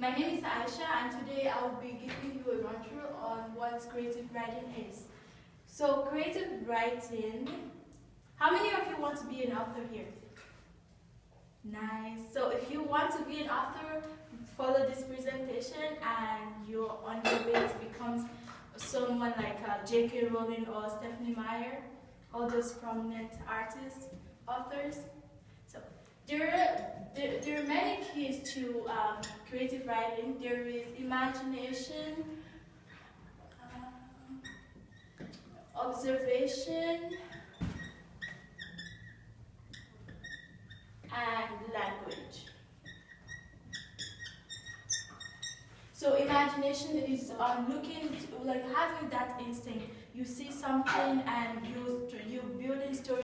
My name is Aisha and today I will be giving you a run through on what creative writing is. So creative writing, how many of you want to be an author here? Nice. So if you want to be an author, follow this presentation and you're on your way to become someone like uh, J.K. Rowling or Stephanie Meyer, all those prominent artists, authors. So are, there, there are many keys to um, creative writing. There is imagination, uh, observation, and language. So imagination is um, looking, like having that instinct. You see something and you